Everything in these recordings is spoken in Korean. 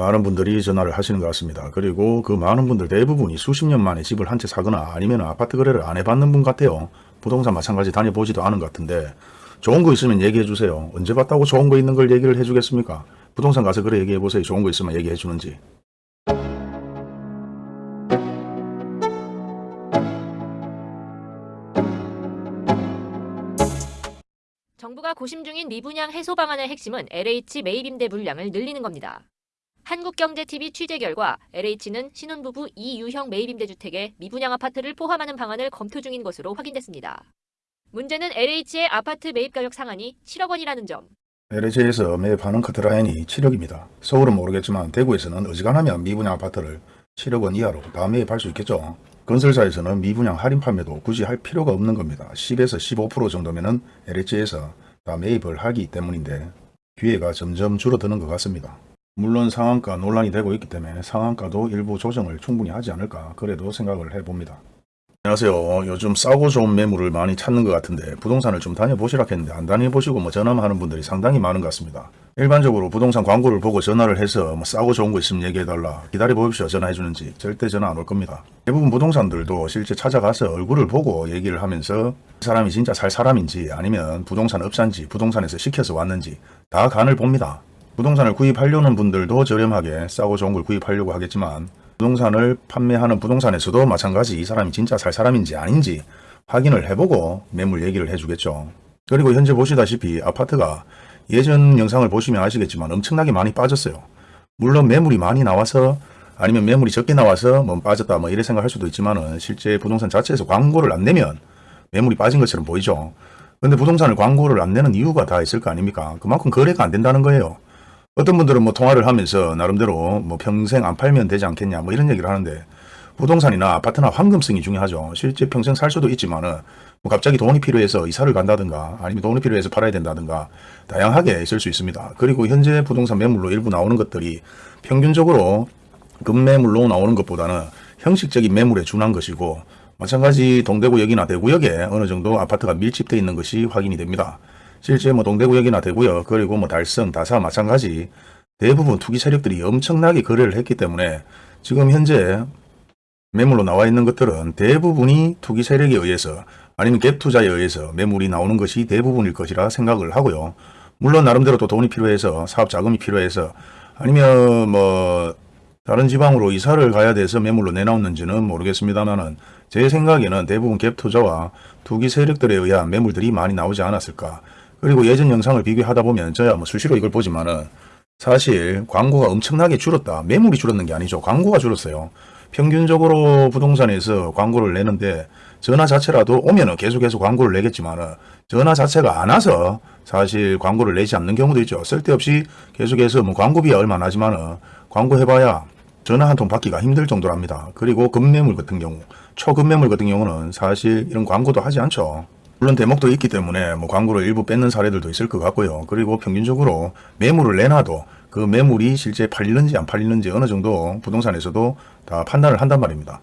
많은 분들이 전화를 하시는 것 같습니다. 그리고 그 많은 분들 대부분이 수십 년 만에 집을 한 채 사거나 아니면 아파트 거래를 안 해봤는 분 같아요. 부동산 마찬가지 다녀보지도 않은 것 같은데 좋은 거 있으면 얘기해 주세요. 언제 봤다고 좋은 거 있는 걸 얘기를 해주겠습니까? 부동산 가서 그래 얘기해 보세요. 좋은 거 있으면 얘기해 주는지. 정부가 고심 중인 미분양 해소 방안의 핵심은 LH 매입 임대 물량을 늘리는 겁니다. 한국경제TV 취재 결과 LH는 신혼부부 이유형 매입 임대주택에 미분양 아파트를 포함하는 방안을 검토 중인 것으로 확인됐습니다. 문제는 LH의 아파트 매입 가격 상한이 7억 원이라는 점. LH에서 매입하는 커트라인이 7억입니다. 서울은 모르겠지만 대구에서는 어지간하면 미분양 아파트를 7억 원 이하로 다 매입할 수 있겠죠. 건설사에서는 미분양 할인 판매도 굳이 할 필요가 없는 겁니다. 10에서 15% 정도면은 LH에서 다 매입을 하기 때문인데 기회가 점점 줄어드는 것 같습니다. 물론 상한가 논란이 되고 있기 때문에 상한가도 일부 조정을 충분히 하지 않을까 그래도 생각을 해봅니다. 안녕하세요. 요즘 싸고 좋은 매물을 많이 찾는 것 같은데 부동산을 좀 다녀보시라 했는데 안 다녀보시고 뭐 전화만 하는 분들이 상당히 많은 것 같습니다. 일반적으로 부동산 광고를 보고 전화를 해서 뭐 싸고 좋은 거 있으면 얘기해달라 기다려 보십시오 전화해 주는지 절대 전화 안 올 겁니다. 대부분 부동산들도 실제 찾아가서 얼굴을 보고 얘기를 하면서 그 사람이 진짜 살 사람인지 아니면 부동산 업자인지 부동산에서 시켜서 왔는지 다 간을 봅니다. 부동산을 구입하려는 분들도 저렴하게 싸고 좋은 걸 구입하려고 하겠지만 부동산을 판매하는 부동산에서도 마찬가지 이 사람이 진짜 살 사람인지 아닌지 확인을 해보고 매물 얘기를 해주겠죠. 그리고 현재 보시다시피 아파트가 예전 영상을 보시면 아시겠지만 엄청나게 많이 빠졌어요. 물론 매물이 많이 나와서 아니면 매물이 적게 나와서 뭐 빠졌다 뭐 이래 생각할 수도 있지만 은 실제 부동산 자체에서 광고를 안 내면 매물이 빠진 것처럼 보이죠. 근데 부동산을 광고를 안 내는 이유가 다 있을 거 아닙니까? 그만큼 거래가 안 된다는 거예요. 어떤 분들은 뭐 통화를 하면서 나름대로 뭐 평생 안 팔면 되지 않겠냐 뭐 이런 얘기를 하는데 부동산이나 아파트나 황금성이 중요하죠. 실제 평생 살 수도 있지만 은 뭐 갑자기 돈이 필요해서 이사를 간다든가 아니면 돈이 필요해서 팔아야 된다든가 다양하게 있을 수 있습니다. 그리고 현재 부동산 매물로 일부 나오는 것들이 평균적으로 급매물로 나오는 것보다는 형식적인 매물에 준한 것이고 마찬가지 동대구역이나 대구역에 어느 정도 아파트가 밀집되어 있는 것이 확인이 됩니다. 실제 뭐 동대구역이나 대구역 그리고 뭐 달성, 다사 마찬가지 대부분 투기 세력들이 엄청나게 거래를 했기 때문에 지금 현재 매물로 나와 있는 것들은 대부분이 투기 세력에 의해서 아니면 갭 투자에 의해서 매물이 나오는 것이 대부분일 것이라 생각을 하고요. 물론 나름대로 또 돈이 필요해서 사업 자금이 필요해서 아니면 뭐 다른 지방으로 이사를 가야 돼서 매물로 내놓는지는 모르겠습니다만은 제 생각에는 대부분 갭 투자와 투기 세력들에 의한 매물들이 많이 나오지 않았을까. 그리고 예전 영상을 비교하다 보면 저야 뭐 수시로 이걸 보지만은 사실 광고가 엄청나게 줄었다. 매물이 줄었는 게 아니죠. 광고가 줄었어요. 평균적으로 부동산에서 광고를 내는데 전화 자체라도 오면은 계속해서 광고를 내겠지만은 전화 자체가 안 와서 사실 광고를 내지 않는 경우도 있죠. 쓸데없이 계속해서 뭐 광고비가 얼마 나지만은 광고 해봐야 전화 한 통 받기가 힘들 정도랍니다. 그리고 급매물 같은 경우, 초급매물 같은 경우는 사실 이런 광고도 하지 않죠. 물론 대목도 있기 때문에 뭐 광고를 일부 뺏는 사례들도 있을 것 같고요. 그리고 평균적으로 매물을 내놔도 그 매물이 실제 팔리는지 안 팔리는지 어느 정도 부동산에서도 다 판단을 한단 말입니다.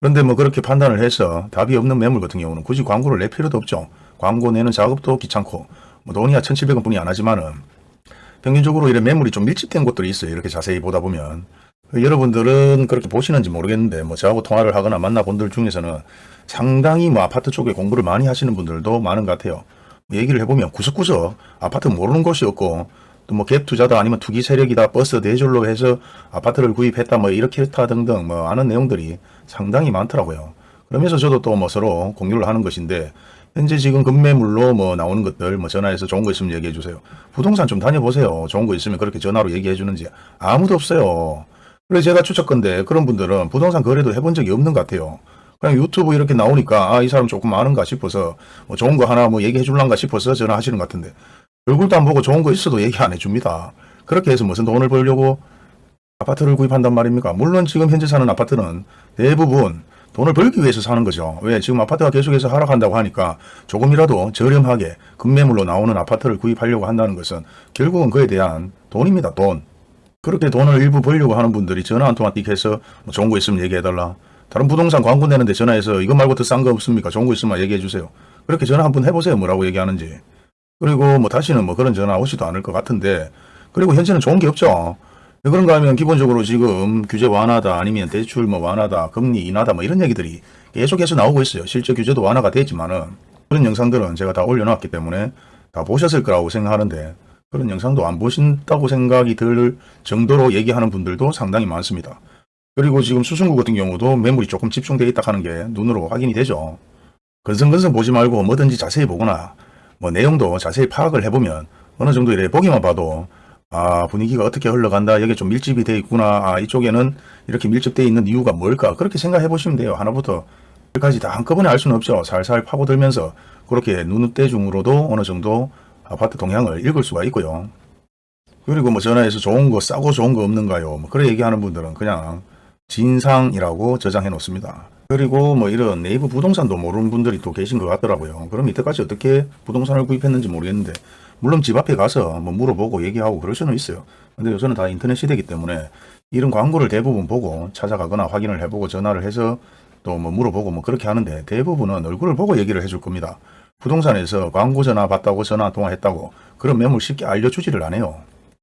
그런데 뭐 그렇게 판단을 해서 답이 없는 매물 같은 경우는 굳이 광고를 낼 필요도 없죠. 광고 내는 작업도 귀찮고 뭐 돈이 야 1,700원 뿐이 안 하지만은 평균적으로 이런 매물이 좀 밀집된 곳들이 있어요. 이렇게 자세히 보다 보면. 여러분들은 그렇게 보시는지 모르겠는데 뭐 저하고 통화를 하거나 만나본 들 중에서는 상당히 뭐 아파트 쪽에 공부를 많이 하시는 분들도 많은 것 같아요. 뭐 얘기를 해보면 구석구석 아파트 모르는 곳이 없고 또 뭐 갭 투자다 아니면 투기 세력이다 버스 대줄로 해서 아파트를 구입했다 뭐 이렇게 했다 등등 뭐 아는 내용들이 상당히 많더라고요. 그러면서 저도 또 뭐 서로 공유를 하는 것인데 현재 지금 급매물로 뭐 나오는 것들 뭐 전화해서 좋은 거 있으면 얘기해 주세요. 부동산 좀 다녀보세요. 좋은 거 있으면 그렇게 전화로 얘기해 주는지 아무도 없어요. 그래서 제가 추측건데 그런 분들은 부동산 거래도 해본 적이 없는 것 같아요. 그냥 유튜브 이렇게 나오니까 아 이 사람 조금 아는가 싶어서 뭐 좋은 거 하나 뭐 얘기해 줄란가 싶어서 전화하시는 것 같은데 얼굴도 안 보고 좋은 거 있어도 얘기 안 해줍니다. 그렇게 해서 무슨 돈을 벌려고 아파트를 구입한단 말입니까? 물론 지금 현재 사는 아파트는 대부분 돈을 벌기 위해서 사는 거죠. 왜? 지금 아파트가 계속해서 하락한다고 하니까 조금이라도 저렴하게 급매물로 나오는 아파트를 구입하려고 한다는 것은 결국은 그에 대한 돈입니다. 돈. 그렇게 돈을 일부 벌려고 하는 분들이 전화 한 통화 띡 해서 뭐 좋은 거 있으면 얘기해달라. 다른 부동산 광고 내는데 전화해서 이거 말고 더 싼 거 없습니까? 좋은 거 있으면 얘기해 주세요. 그렇게 전화 한번 해보세요. 뭐라고 얘기하는지. 그리고 뭐 다시는 뭐 그런 전화 오지도 않을 것 같은데 그리고 현재는 좋은 게 없죠. 왜 그런가 하면 기본적으로 지금 규제 완화다 아니면 대출 뭐 완화다 금리 인하다 뭐 이런 얘기들이 계속해서 나오고 있어요. 실제 규제도 완화가 됐지만은 그런 영상들은 제가 다 올려놨기 때문에 다 보셨을 거라고 생각하는데 그런 영상도 안 보신다고 생각이 들 정도로 얘기하는 분들도 상당히 많습니다. 그리고 지금 수승구 같은 경우도 매물이 조금 집중되어 있다 하는 게 눈으로 확인이 되죠. 건성건성 보지 말고 뭐든지 자세히 보거나 뭐 내용도 자세히 파악을 해보면 어느 정도 이래 보기만 봐도 아 분위기가 어떻게 흘러간다 여기 좀 밀집이 돼 있구나 아 이쪽에는 이렇게 밀집되어 있는 이유가 뭘까 그렇게 생각해 보시면 돼요. 하나부터 끝까지 다 한꺼번에 알 수는 없죠. 살살 파고들면서 그렇게 눈대중으로도 어느 정도 아파트 동향을 읽을 수가 있고요. 그리고 뭐 전화해서 좋은 거 싸고 좋은 거 없는가요? 뭐 그래 얘기하는 분들은 그냥 진상이라고 저장해 놓습니다 그리고 뭐 이런 네이버 부동산도 모르는 분들이 또 계신 것 같더라고요 그럼 이때까지 어떻게 부동산을 구입했는지 모르겠는데 물론 집 앞에 가서 뭐 물어보고 얘기하고 그럴 수는 있어요. 근데 요새는 다 인터넷 시대이기 때문에 이런 광고를 대부분 보고 찾아가거나 확인을 해보고 전화를 해서 또 뭐 물어보고 뭐 그렇게 하는데 대부분은 얼굴을 보고 얘기를 해줄 겁니다. 부동산에서 광고 전화 받다고 전화 통화했다고 그런 매물 쉽게 알려주지를 않아요.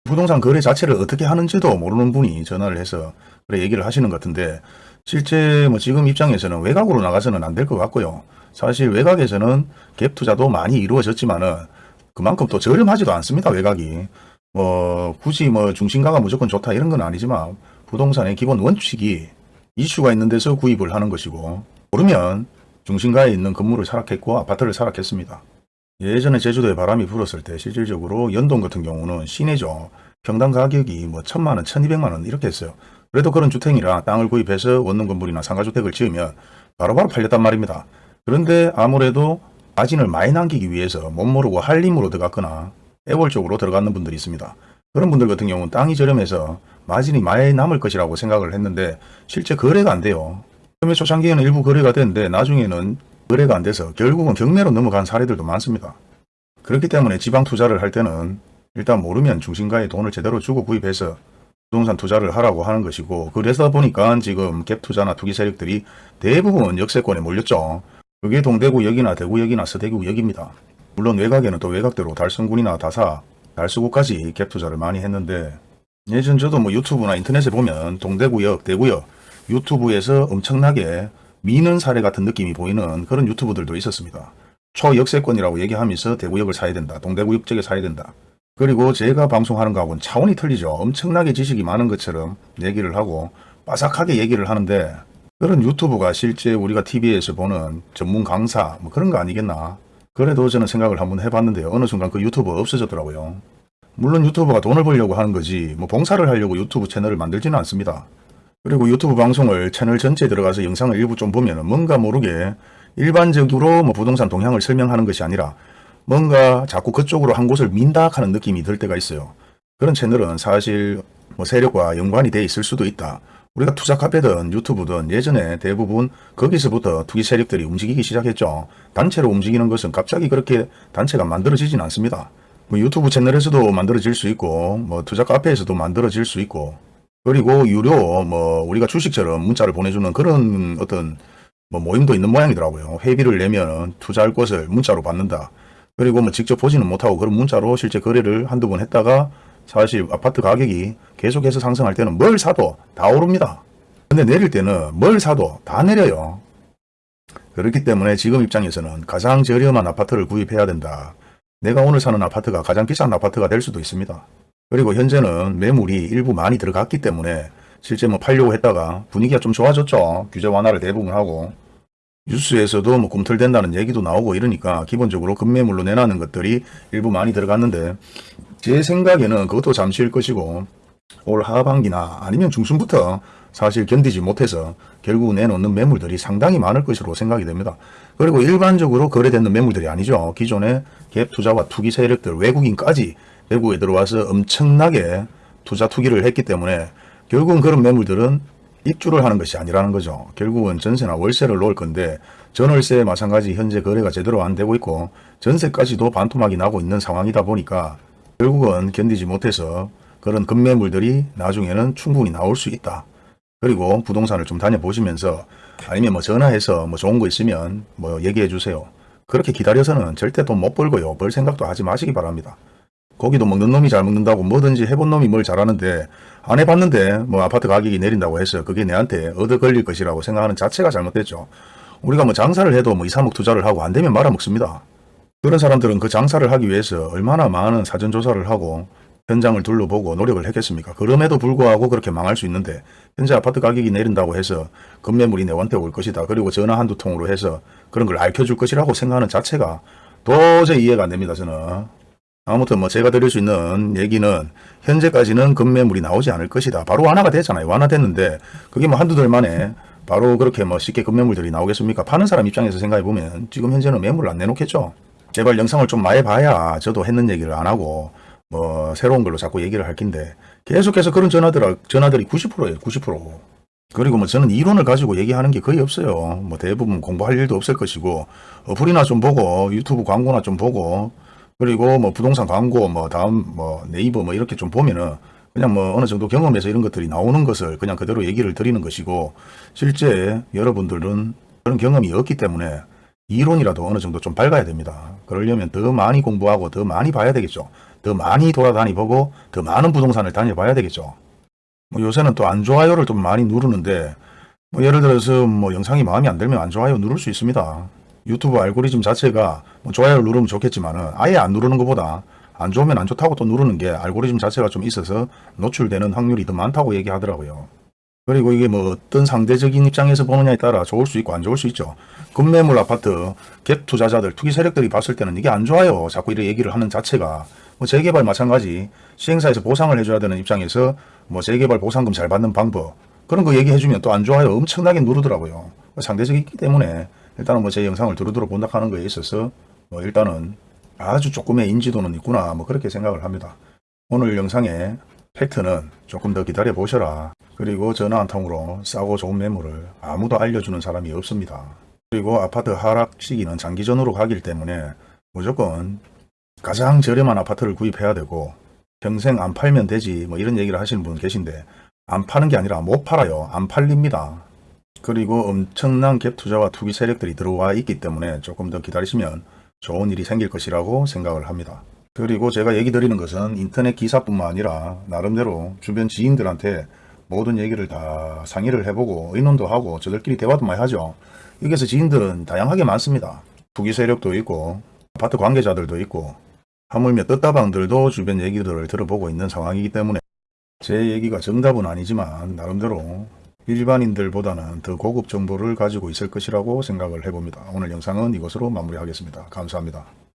부동산 거래 자체를 어떻게 하는지도 모르는 분이 전화를 해서 그래 얘기를 하시는 것 같은데 실제 뭐 지금 입장에서는 외곽으로 나가서는 안 될 것 같고요. 사실 외곽에서는 갭 투자도 많이 이루어졌지만은 그만큼 또 저렴하지도 않습니다. 외곽이. 뭐 굳이 뭐 중심가가 무조건 좋다 이런 건 아니지만 부동산의 기본 원칙이 이슈가 있는 데서 구입을 하는 것이고 모르면 중심가에 있는 건물을 사락했고 아파트를 사락했습니다. 예전에 제주도에 바람이 불었을 때 실질적으로 연동 같은 경우는 시내죠. 평당 가격이 뭐 천만 원, 천이백만 원 이렇게 했어요. 그래도 그런 주택이라 땅을 구입해서 원룸 건물이나 상가주택을 지으면 바로바로 팔렸단 말입니다. 그런데 아무래도 마진을 많이 남기기 위해서 못 모르고 한림으로 들어갔거나 애월 쪽으로 들어가는 분들이 있습니다. 그런 분들 같은 경우는 땅이 저렴해서 마진이 많이 남을 것이라고 생각을 했는데 실제 거래가 안 돼요. 처음에 초창기에는 일부 거래가 됐는데 나중에는 거래가 안 돼서 결국은 경매로 넘어간 사례들도 많습니다. 그렇기 때문에 지방 투자를 할 때는 일단 모르면 중심가에 돈을 제대로 주고 구입해서 부동산 투자를 하라고 하는 것이고 그래서 보니까 지금 갭 투자나 투기 세력들이 대부분 역세권에 몰렸죠. 그게 동대구역이나 대구역이나 서대구역입니다. 물론 외곽에는 또 외곽대로 달성군이나 다사, 달서구까지 갭 투자를 많이 했는데 예전 저도 뭐 유튜브나 인터넷에 보면 동대구역, 대구역 유튜브에서 엄청나게 미는 사례 같은 느낌이 보이는 그런 유튜브들도 있었습니다. 초역세권이라고 얘기하면서 대구역을 사야 된다. 동대구역 쪽에 사야 된다. 그리고 제가 방송하는 거하고는 차원이 틀리죠. 엄청나게 지식이 많은 것처럼 얘기를 하고 빠삭하게 얘기를 하는데 그런 유튜브가 실제 우리가 TV에서 보는 전문 강사 뭐 그런 거 아니겠나. 그래도 저는 생각을 한번 해봤는데 어느 순간 그 유튜브 없어졌더라고요. 물론 유튜브가 돈을 벌려고 하는 거지 뭐 봉사를 하려고 유튜브 채널을 만들지는 않습니다. 그리고 유튜브 방송을 채널 전체에 들어가서 영상을 일부 좀 보면 뭔가 모르게 일반적으로 뭐 부동산 동향을 설명하는 것이 아니라 뭔가 자꾸 그쪽으로 한 곳을 민다 하는 느낌이 들 때가 있어요. 그런 채널은 사실 뭐 세력과 연관이 돼 있을 수도 있다. 우리가 투자 카페든 유튜브든 예전에 대부분 거기서부터 투기 세력들이 움직이기 시작했죠. 단체로 움직이는 것은 갑자기 그렇게 단체가 만들어지진 않습니다. 뭐 유튜브 채널에서도 만들어질 수 있고 뭐 투자 카페에서도 만들어질 수 있고 그리고 유료 뭐 우리가 주식처럼 문자를 보내주는 그런 어떤 뭐 모임도 있는 모양이더라고요. 회비를 내면 투자할 곳을 문자로 받는다. 그리고 뭐 직접 보지는 못하고 그런 문자로 실제 거래를 한두 번 했다가 사실 아파트 가격이 계속해서 상승할 때는 뭘 사도 다 오릅니다. 근데 내릴 때는 뭘 사도 다 내려요. 그렇기 때문에 지금 입장에서는 가장 저렴한 아파트를 구입해야 된다. 내가 오늘 사는 아파트가 가장 비싼 아파트가 될 수도 있습니다. 그리고 현재는 매물이 일부 많이 들어갔기 때문에 실제 뭐 팔려고 했다가 분위기가 좀 좋아졌죠. 규제 완화를 대부분 하고 뉴스에서도 뭐 꿈틀댄다는 얘기도 나오고 이러니까 기본적으로 급매물로 내놨는 것들이 일부 많이 들어갔는데 제 생각에는 그것도 잠시일 것이고 올 하반기나 아니면 중순부터 사실 견디지 못해서 결국 내놓는 매물들이 상당히 많을 것으로 생각이 됩니다. 그리고 일반적으로 거래되는 매물들이 아니죠. 기존의 갭 투자와 투기 세력들 외국인까지 외국에 들어와서 엄청나게 투자 투기를 했기 때문에 결국은 그런 매물들은 입주를 하는 것이 아니라는 거죠. 결국은 전세나 월세를 놓을 건데 전월세 마찬가지 현재 거래가 제대로 안 되고 있고 전세까지도 반토막이 나고 있는 상황이다 보니까 결국은 견디지 못해서 그런 급매물들이 나중에는 충분히 나올 수 있다. 그리고 부동산을 좀 다녀보시면서 아니면 뭐 전화해서 뭐 좋은 거 있으면 뭐 얘기해 주세요. 그렇게 기다려서는 절대 돈 못 벌고요. 벌 생각도 하지 마시기 바랍니다. 고기도 먹는 놈이 잘 먹는다고 뭐든지 해본 놈이 뭘 잘하는데 안 해봤는데 뭐 아파트 가격이 내린다고 해서 그게 내한테 얻어 걸릴 것이라고 생각하는 자체가 잘못됐죠. 우리가 뭐 장사를 해도 뭐 2, 3억 투자를 하고 안 되면 말아먹습니다. 그런 사람들은 그 장사를 하기 위해서 얼마나 많은 사전조사를 하고 현장을 둘러보고 노력을 했겠습니까? 그럼에도 불구하고 그렇게 망할 수 있는데 현재 아파트 가격이 내린다고 해서 급매물이 내한테 올 것이다. 그리고 전화 한두 통으로 해서 그런 걸 알려줄 것이라고 생각하는 자체가 도저히 이해가 안 됩니다. 저는. 아무튼 뭐 제가 드릴 수 있는 얘기는 현재까지는 급매물이 나오지 않을 것이다. 바로 완화가 됐잖아요. 완화됐는데 그게 뭐 한두 달 만에 바로 그렇게 뭐 쉽게 급매물들이 나오겠습니까? 파는 사람 입장에서 생각해 보면 지금 현재는 매물을 안 내놓겠죠. 제발 영상을 좀 많이 봐야 저도 했는 얘기를 안 하고 뭐 새로운 걸로 자꾸 얘기를 할 긴데 계속해서 그런 전화들 전화들이 90%예요. 90%. 그리고 뭐 저는 이론을 가지고 얘기하는 게 거의 없어요. 뭐 대부분 공부할 일도 없을 것이고 어플이나 좀 보고 유튜브 광고나 좀 보고 그리고 뭐 부동산 광고 뭐 다음 뭐 네이버 뭐 이렇게 좀 보면은 그냥 뭐 어느 정도 경험에서 이런 것들이 나오는 것을 그냥 그대로 얘기를 드리는 것이고 실제 여러분들은 그런 경험이 없기 때문에 이론이라도 어느 정도 좀 밝아야 됩니다. 그러려면 더 많이 공부하고 더 많이 봐야 되겠죠. 더 많이 돌아다니 보고 더 많은 부동산을 다녀봐야 되겠죠. 뭐 요새는 또 안 좋아요를 좀 많이 누르는데 뭐 예를 들어서 뭐 영상이 마음에 안 들면 안 좋아요 누를 수 있습니다. 유튜브 알고리즘 자체가 뭐 좋아요를 누르면 좋겠지만은 아예 안 누르는 것보다 안 좋으면 안 좋다고 또 누르는 게 알고리즘 자체가 좀 있어서 노출되는 확률이 더 많다고 얘기하더라고요. 그리고 이게 뭐 어떤 상대적인 입장에서 보느냐에 따라 좋을 수 있고 안 좋을 수 있죠. 급매물 아파트 갭 투자자들 투기 세력들이 봤을 때는 이게 안 좋아요. 자꾸 이렇게 얘기를 하는 자체가 뭐 재개발 마찬가지 시행사에서 보상을 해줘야 되는 입장에서 뭐 재개발 보상금 잘 받는 방법 그런 거 얘기해주면 또 안 좋아요. 엄청나게 누르더라고요. 상대적이기 때문에 일단은 뭐 제 영상을 두루두루 본다 하는 거에 있어서 뭐 일단은 아주 조금의 인지도는 있구나 뭐 그렇게 생각을 합니다. 오늘 영상의 팩트는 조금 더 기다려 보셔라. 그리고 전화 한 통으로 싸고 좋은 매물을 아무도 알려주는 사람이 없습니다. 그리고 아파트 하락 시기는 장기전으로 가기 때문에 무조건 가장 저렴한 아파트를 구입해야 되고 평생 안 팔면 되지 뭐 이런 얘기를 하시는 분 계신데 안 파는 게 아니라 못 팔아요. 안 팔립니다. 그리고 엄청난 갭 투자와 투기 세력들이 들어와 있기 때문에 조금 더 기다리시면 좋은 일이 생길 것이라고 생각을 합니다. 그리고 제가 얘기 드리는 것은 인터넷 기사뿐만 아니라 나름대로 주변 지인들한테 모든 얘기를 다 상의를 해보고 의논도 하고 저들끼리 대화도 많이 하죠. 여기서 지인들은 다양하게 많습니다. 투기 세력도 있고 아파트 관계자들도 있고 하물며 떴다방들도 주변 얘기들을 들어보고 있는 상황이기 때문에 제 얘기가 정답은 아니지만 나름대로 일반인들보다는 더 고급 정보를 가지고 있을 것이라고 생각을 해봅니다. 오늘 영상은 이것으로 마무리하겠습니다. 감사합니다.